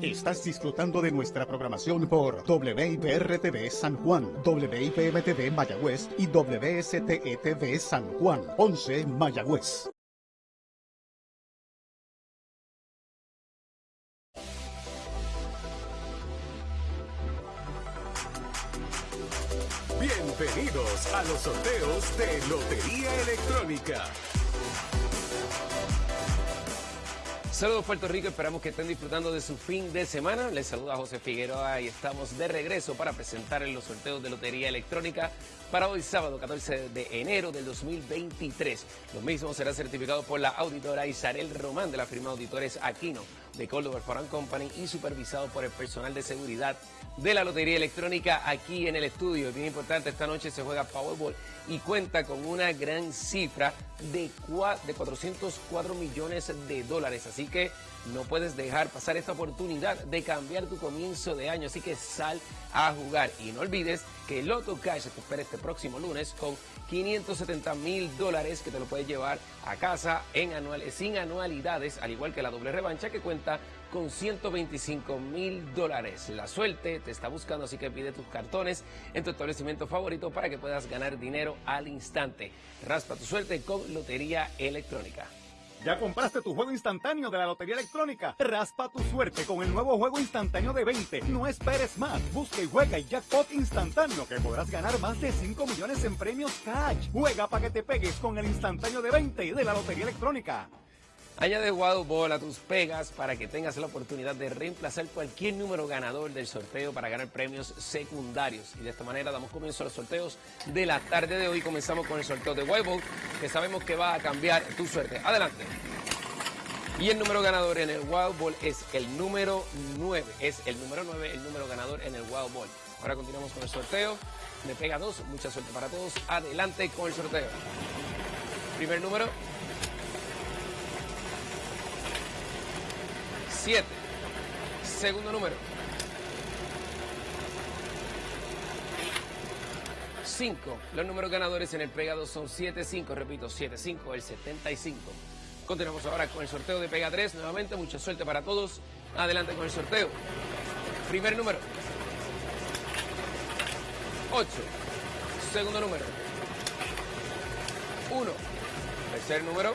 Estás disfrutando de nuestra programación por WIPR-TV San Juan, WIPM-TV Mayagüez y WSTE-TV San Juan, 11 Mayagüez. Bienvenidos a los sorteos de Lotería Electrónica. Saludos Puerto Rico, esperamos que estén disfrutando de su fin de semana. Les saluda José Figueroa y estamos de regreso para presentar los sorteos de Lotería Electrónica para hoy sábado 14 de enero del 2023. Los mismos serán certificados por la auditora Isarel Román de la firma Auditores Aquino de Córdoba Foreign Company y supervisado por el personal de seguridad de la Lotería Electrónica aquí en el estudio. Bien importante, esta noche se juega Powerball y cuenta con una gran cifra de, de 404 millones de dólares. Así que no puedes dejar pasar esta oportunidad de cambiar tu comienzo de año. Así que sal a jugar y no olvides que Loto Cash te espera este próximo lunes con 570 mil dólares que te lo puedes llevar a casa en anuales, sin anualidades, al igual que la doble revancha que cuenta con 125 mil dólares. La suerte te está buscando, así que pide tus cartones en tu establecimiento favorito para que puedas ganar dinero al instante. Raspa tu suerte con Lotería Electrónica. ¿Ya compraste tu juego instantáneo de la Lotería Electrónica? Raspa tu suerte con el nuevo juego instantáneo de 20. No esperes más. Busca y juega el jackpot instantáneo que podrás ganar más de 5 millones en premios cash. Juega para que te pegues con el instantáneo de 20 de la Lotería Electrónica. Añade Wild Ball a tus pegas para que tengas la oportunidad de reemplazar cualquier número ganador del sorteo para ganar premios secundarios. Y de esta manera damos comienzo a los sorteos de la tarde de hoy. Comenzamos con el sorteo de Wild que sabemos que va a cambiar tu suerte. Adelante. Y el número ganador en el Wild Ball es el número 9. Es el número 9, el número ganador en el Wild Ball. Ahora continuamos con el sorteo. Me pega dos. Mucha suerte para todos. Adelante con el sorteo. Primer número. 7. Segundo número. 5. Los números ganadores en el pegado son 7, 5. Repito, 7, 5, el 75. Continuamos ahora con el sorteo de Pega 3. Nuevamente, mucha suerte para todos. Adelante con el sorteo. Primer número. 8. Segundo número. 1. Tercer número.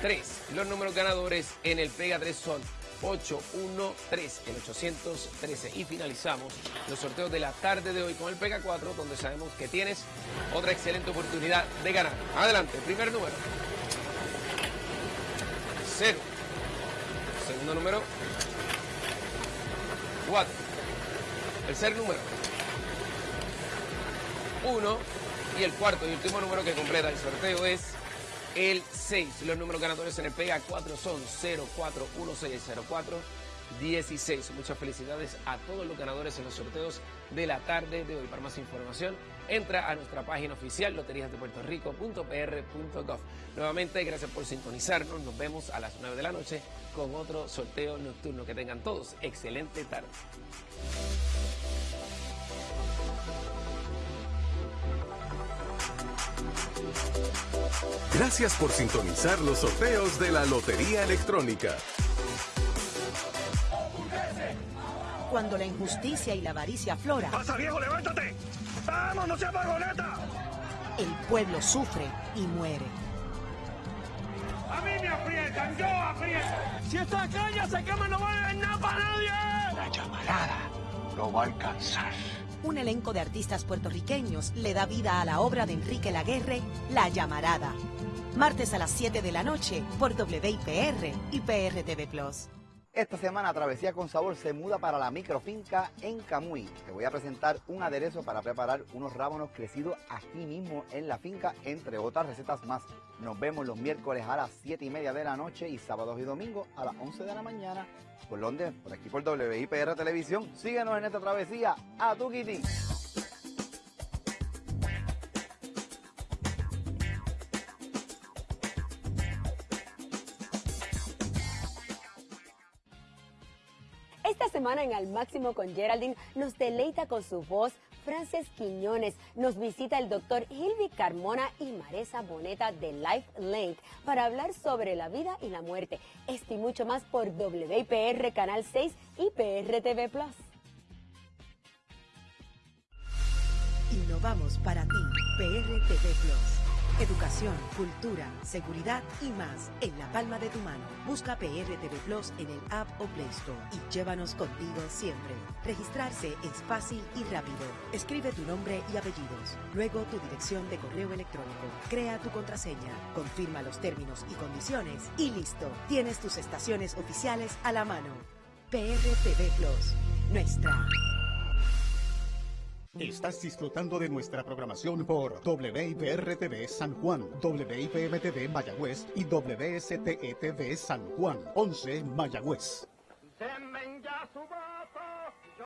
3. Los números ganadores en el Pega 3 son 813, el 813. Y finalizamos los sorteos de la tarde de hoy con el Pega 4, donde sabemos que tienes otra excelente oportunidad de ganar. Adelante, primer número. 0. Segundo número. 4. Tercer número. 1. Y el cuarto y último número que completa el sorteo es el 6. Los números ganadores en el Pega 4 son 041604 16. Muchas felicidades a todos los ganadores en los sorteos de la tarde de hoy. Para más información, entra a nuestra página oficial loteriasdepuertorico.pr.gov. Nuevamente, gracias por sintonizarnos. Nos vemos a las 9 de la noche con otro sorteo nocturno. Que tengan todos excelente tarde. Gracias por sintonizar los sorteos de la Lotería Electrónica. Cuando la injusticia y la avaricia aflora. ¡Pasa, viejo, levántate! ¡Vamos, no seas vagoneta! El pueblo sufre y muere. ¡A mí me aprietan! ¡Yo aprieto! Si esta calle se quema, no va a haber nada para nadie. La llamarada lo va a alcanzar un elenco de artistas puertorriqueños le da vida a la obra de Enrique Laguerre, La Llamarada. Martes a las 7 de la noche por WIPR y PRTV Plus. Esta semana Travesía con Sabor se muda para la microfinca en Camuy. Te voy a presentar un aderezo para preparar unos rábanos crecidos aquí mismo en la finca, entre otras recetas más. Nos vemos los miércoles a las 7 y media de la noche y sábados y domingos a las 11 de la mañana por Londres, por aquí por WIPR Televisión. Síguenos en esta travesía a tu Kitty. Semana en Al Máximo con Geraldine nos deleita con su voz Frances Quiñones. Nos visita el doctor Hilvi Carmona y Maresa Boneta de Life Link para hablar sobre la vida y la muerte. Esto y mucho más por WIPR Canal 6 y PRTV Plus. Innovamos para ti, PRTV Plus. Educación, cultura, seguridad y más en la palma de tu mano. Busca PRTV Plus en el App o Play Store y llévanos contigo siempre. Registrarse es fácil y rápido. Escribe tu nombre y apellidos, luego tu dirección de correo electrónico. Crea tu contraseña, confirma los términos y condiciones y listo. Tienes tus estaciones oficiales a la mano. PRTV Plus, nuestra. Estás disfrutando de nuestra programación por WIPR-TV San Juan, WIPM-TV Mayagüez y WSTETV San Juan, 11 Mayagüez.